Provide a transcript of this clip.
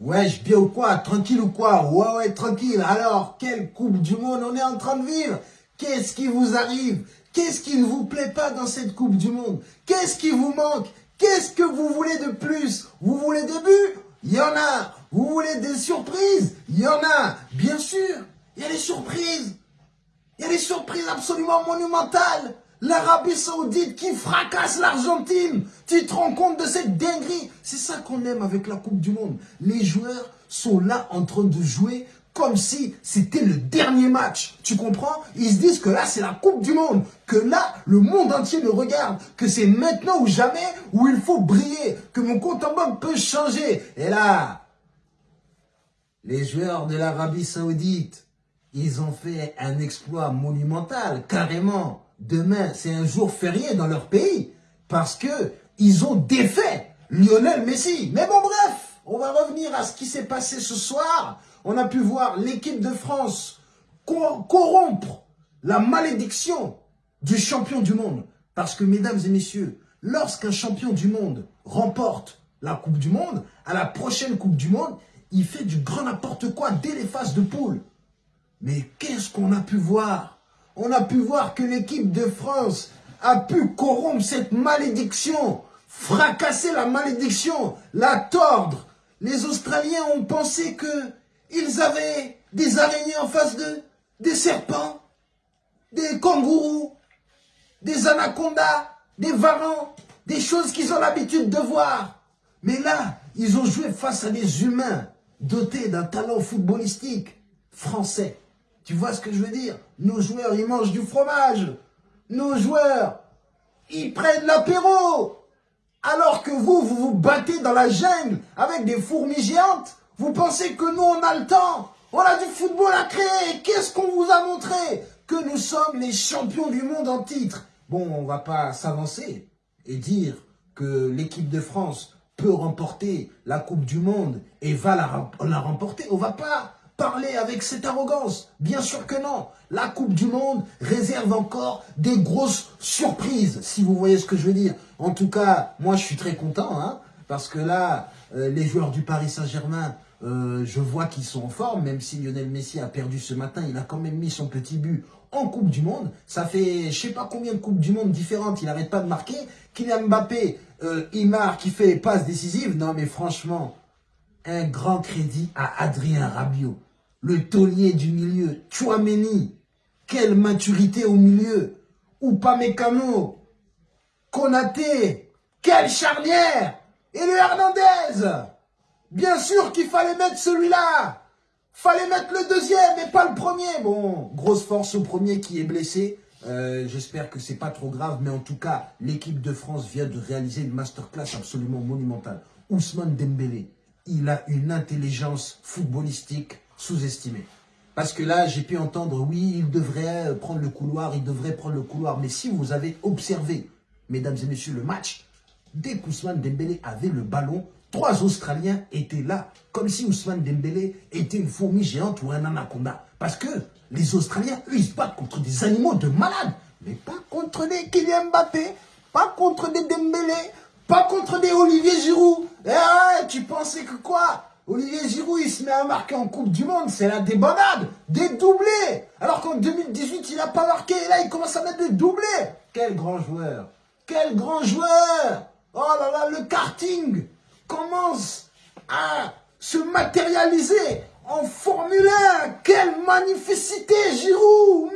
Wesh, bien ou quoi? Tranquille ou quoi? Ouais, ouais, tranquille. Alors, quelle Coupe du Monde on est en train de vivre? Qu'est-ce qui vous arrive? Qu'est-ce qui ne vous plaît pas dans cette Coupe du Monde? Qu'est-ce qui vous manque? Qu'est-ce que vous voulez de plus? Vous voulez des buts? Il y en a. Vous voulez des surprises? Il y en a. Bien sûr, il y a des surprises. Il y a des surprises absolument monumentales. L'Arabie Saoudite qui fracasse l'Argentine. Tu te rends compte de cette dinguerie? C'est ça qu'on aime avec la Coupe du Monde. Les joueurs sont là en train de jouer comme si c'était le dernier match. Tu comprends? Ils se disent que là, c'est la Coupe du Monde. Que là, le monde entier le regarde. Que c'est maintenant ou jamais où il faut briller. Que mon compte en banque peut changer. Et là, les joueurs de l'Arabie Saoudite, ils ont fait un exploit monumental, carrément demain, c'est un jour férié dans leur pays parce que ils ont défait Lionel Messi. Mais bon, bref, on va revenir à ce qui s'est passé ce soir. On a pu voir l'équipe de France corrompre la malédiction du champion du monde. Parce que, mesdames et messieurs, lorsqu'un champion du monde remporte la Coupe du Monde, à la prochaine Coupe du Monde, il fait du grand n'importe quoi dès les phases de poule. Mais qu'est-ce qu'on a pu voir? On a pu voir que l'équipe de France a pu corrompre cette malédiction, fracasser la malédiction, la tordre. Les Australiens ont pensé qu'ils avaient des araignées en face d'eux, des serpents, des kangourous, des anacondas, des varans, des choses qu'ils ont l'habitude de voir. Mais là, ils ont joué face à des humains dotés d'un talent footballistique français. Tu vois ce que je veux dire? Nos joueurs, ils mangent du fromage. Nos joueurs, ils prennent l'apéro. Alors que vous, vous vous battez dans la jungle avec des fourmis géantes. Vous pensez que nous, on a le temps. On a du football à créer. Qu'est-ce qu'on vous a montré? Que nous sommes les champions du monde en titre. Bon, on va pas s'avancer et dire que l'équipe de France peut remporter la Coupe du Monde et va la, la remporter. On va pas parler avec cette arrogance Bien sûr que non. La Coupe du Monde réserve encore des grosses surprises, si vous voyez ce que je veux dire. En tout cas, moi, je suis très content, hein, parce que là, euh, les joueurs du Paris Saint-Germain, euh, je vois qu'ils sont en forme, même si Lionel Messi a perdu ce matin, il a quand même mis son petit but en Coupe du Monde. Ça fait je sais pas combien de Coupes du Monde différentes, il n'arrête pas de marquer. Kylian Mbappé, euh, il marque, il fait les passes décisives. Non mais franchement, un grand crédit à Adrien Rabiot le taulier du milieu, Chouameni, quelle maturité au milieu, Upamecano, Konaté, quelle charnière, et le Hernandez, bien sûr qu'il fallait mettre celui-là, fallait mettre le deuxième et pas le premier, bon, grosse force au premier qui est blessé, euh, J'espère que c'est pas trop grave, mais en tout cas, l'équipe de France vient de réaliser une masterclass absolument monumentale. Ousmane Dembélé, il a une intelligence footballistique sous-estimé. Parce que là, j'ai pu entendre, oui, il devrait prendre le couloir, il devrait prendre le couloir. Mais si vous avez observé, mesdames et messieurs, le match, dès qu'Ousmane Dembélé avait le ballon, trois Australiens étaient là, comme si Ousmane Dembélé était une fourmi géante ou un anaconda. Parce que les Australiens, eux, ils se battent contre des animaux de malades. Mais pas contre des Kylian Mbappé, pas contre des Dembélé, pas contre des Olivier Giroud. Eh tu pensais que quoi? Olivier Giroud, il se met à marquer en Coupe du Monde, c'est la débandade, des doublés. Alors qu'en 2018, il n'a pas marqué, et là, il commence à mettre des doublés. Quel grand joueur, quel grand joueur. Oh là là, le karting commence à se matérialiser en Formule 1. Quelle magnificité, Giroud